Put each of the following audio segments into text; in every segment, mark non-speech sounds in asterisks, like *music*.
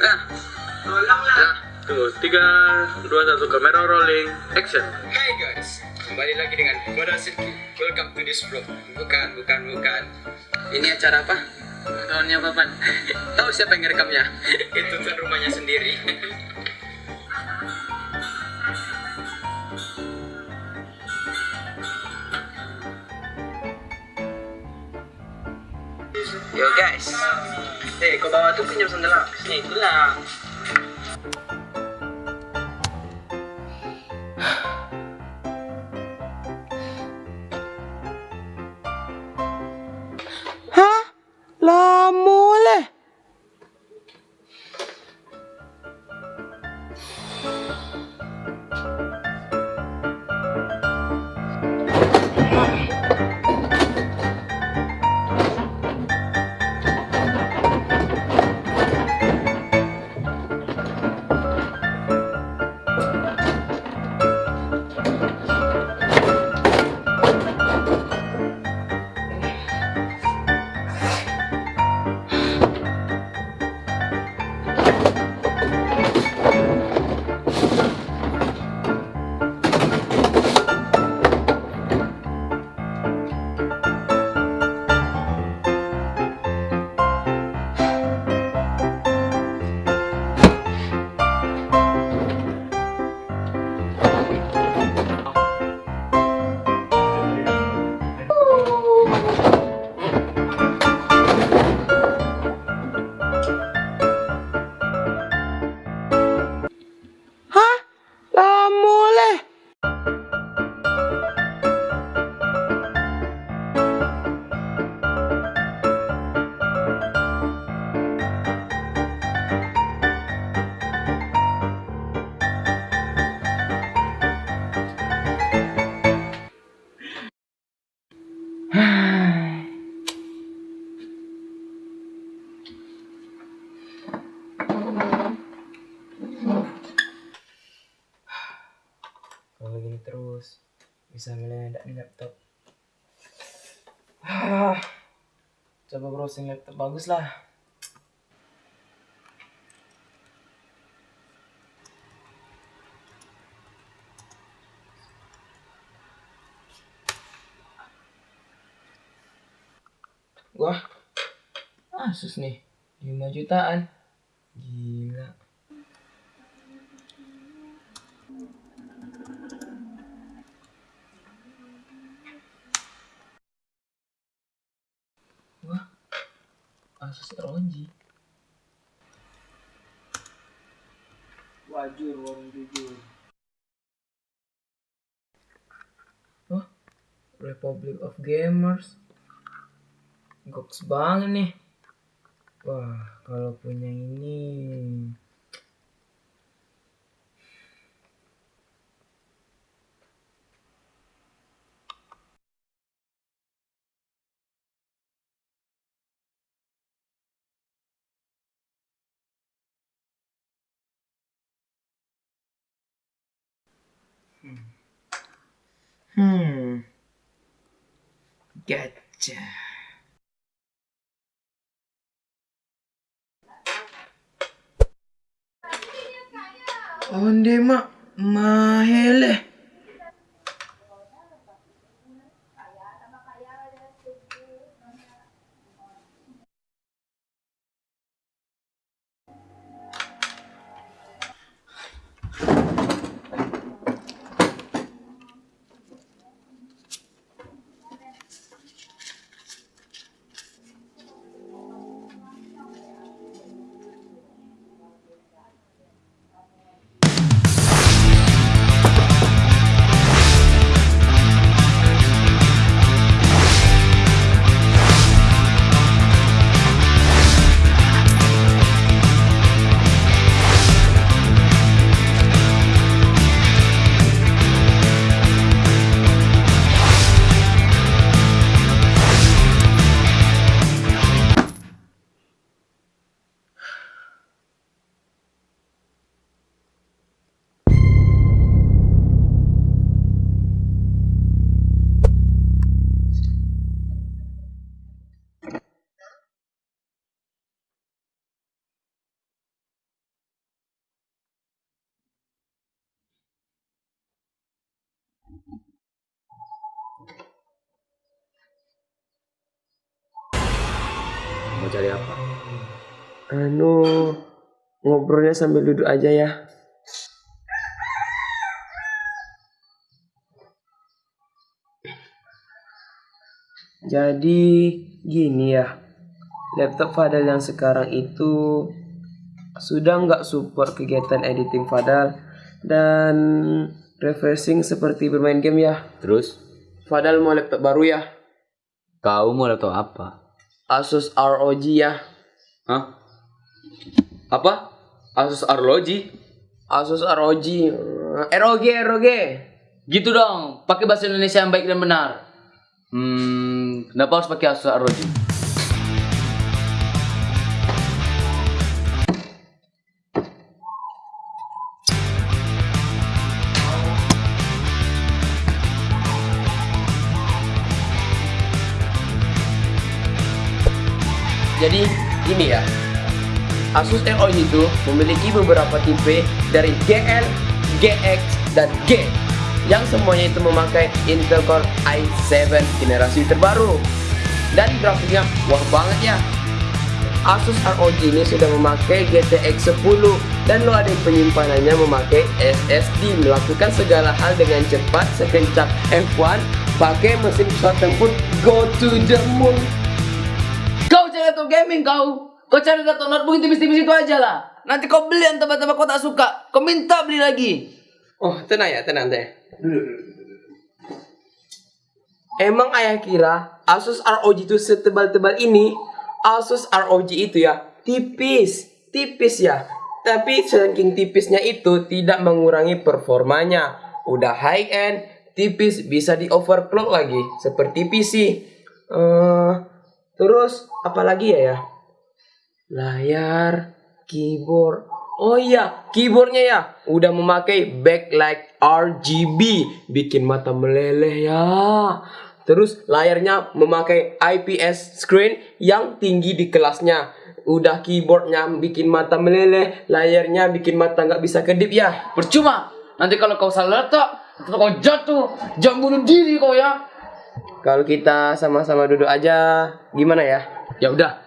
Nah, Tolong lah. tunggu. Tiga, dua, satu, kamera rolling, action. Hai guys, kembali lagi dengan Moda Sirki. Welcome to this vlog. Bukan, bukan, bukan. Ini acara apa? Tahunnya Papan. Tahu siapa yang ngerekamnya? *laughs* Itu tuh rumahnya sendiri. *laughs* Yo guys. Eh, kau bawa tuh pinjam sandal aku sini. Itulah. Hah? Lah gini terus bisa meledak nih laptop. *sighs* Coba browsing laptop bagus lah. Wah Asus nih 5 jutaan. Gila Asus ROG. Wajur warung jujur. Wah, Republic of Gamers. Goks banget nih. Wah, kalau punya ini Hmm. Gotcha. Onde mak mahele. Mau cari apa? Anu, ngobrolnya sambil duduk aja ya. Jadi gini ya, laptop Fadal yang sekarang itu sudah nggak support kegiatan editing Fadal dan refreshing seperti bermain game ya. Terus? Fadal mau laptop baru ya, Kau mau laptop apa? Asus ROG ya. Hah? Apa? Asus Arloji? Asus ROG, ROG ROG. Gitu dong, pakai bahasa Indonesia yang baik dan benar. Hmm, kenapa harus pakai Asus Arloji? Jadi gini ya, Asus ROG itu memiliki beberapa tipe dari GL, GX, dan G. Yang semuanya itu memakai Intel Core i7 generasi terbaru. Dan grafiknya wah banget ya. Asus ROG ini sudah memakai GTX 10 dan loading penyimpanannya memakai SSD melakukan segala hal dengan cepat sekencang F1 pakai mesin pesawat tempur. Go to the moon Cari laptop gaming kau. Kau cari laptop notebook tipis-tipis itu aja lah. Nanti kau beli yang tebal-tebal kau tak suka. Kau minta beli lagi. Oh, tenang ya, tenang teh. Emang ayah kira Asus ROG itu setebal-tebal ini? Asus ROG itu ya tipis, tipis ya. Tapi saking tipisnya itu tidak mengurangi performanya. Udah high end, tipis bisa di overclock lagi seperti PC. Eh, terus apalagi ya ya? Layar, keyboard. Oh iya, keyboardnya ya udah memakai backlight RGB, bikin mata meleleh ya. Terus layarnya memakai IPS screen yang tinggi di kelasnya. Udah keyboardnya bikin mata meleleh, layarnya bikin mata nggak bisa kedip ya. Percuma. Nanti kalau kau salah letak, kau jatuh, jangan bunuh diri kau ya. Kalau kita sama-sama duduk aja, gimana ya? Ya udah.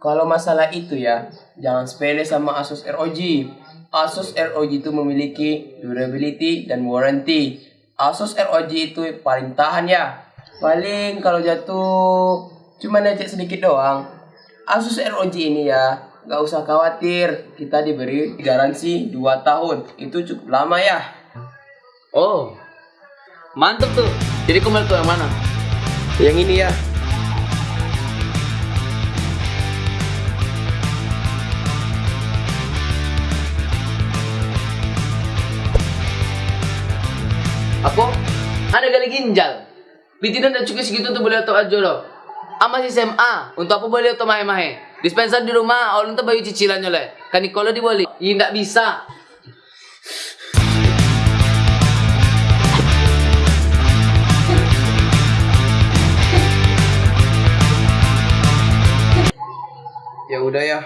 Kalau masalah itu ya, jangan sepele sama Asus ROG. Asus ROG itu memiliki durability dan warranty. Asus ROG itu paling tahan ya. Paling kalau jatuh cuma lecet sedikit doang. Asus ROG ini ya, nggak usah khawatir. Kita diberi garansi 2 tahun. Itu cukup lama ya. Oh. Mantep tuh. Jadi kau laptop yang mana? Yang ini ya. Aku ada gali ginjal. Pitinan dan cukup segitu untuk beli laptop aja loh. Ama si SMA, untuk apa beli laptop mahe-mahe? Dispenser di rumah, orang tuh bayu cicilannya leh. Kan kalau dibeli, ya nggak bisa. Udah ya.